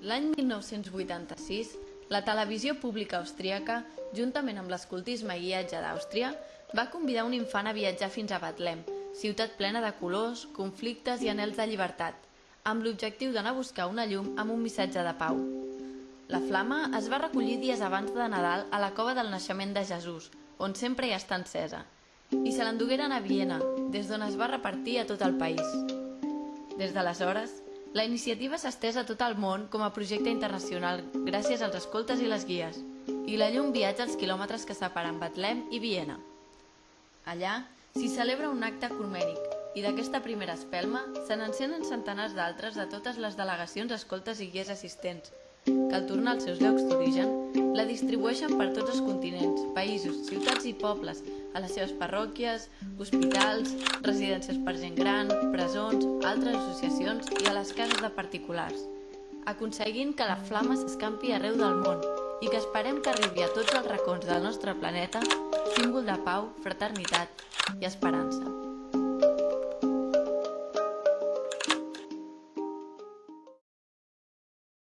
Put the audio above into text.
L'any 1986, la televisió pública austríaca, juntament amb l'escoltisme i guiatge d'Àustria, va convidar un infant a viatjar fins a Betlem, ciutat plena de colors, conflictes i anels de llibertat, amb l'objectiu d'anar a buscar una llum amb un missatge de pau. La flama es va recollir dies abans de Nadal a la cova del naixement de Jesús, on sempre hi està encesa, i se l'endugueren a Viena, des d'on es va repartir a tot el país. Des d'aleshores, la iniciativa s'ha estès a tot el món com a projecte internacional gràcies als escoltes i les guies, i la llum viatja als quilòmetres que separen Betlem i Viena. Allà s'hi celebra un acte ecumènic i d'aquesta primera espelma se n'encenen centenars d'altres de totes les delegacions, escoltes i guies assistents, que al tornar als seus llocs d'origen la distribueixen per tots els continents, països, ciutats i pobles, a les seves parròquies, hospitals, residències per gent gran, presons, altres associacions i a les cases de particulars, aconseguint que la flama s'escampi arreu del món i que esperem que arribi a tots els racons del nostre planeta, símbol de pau, fraternitat i esperança.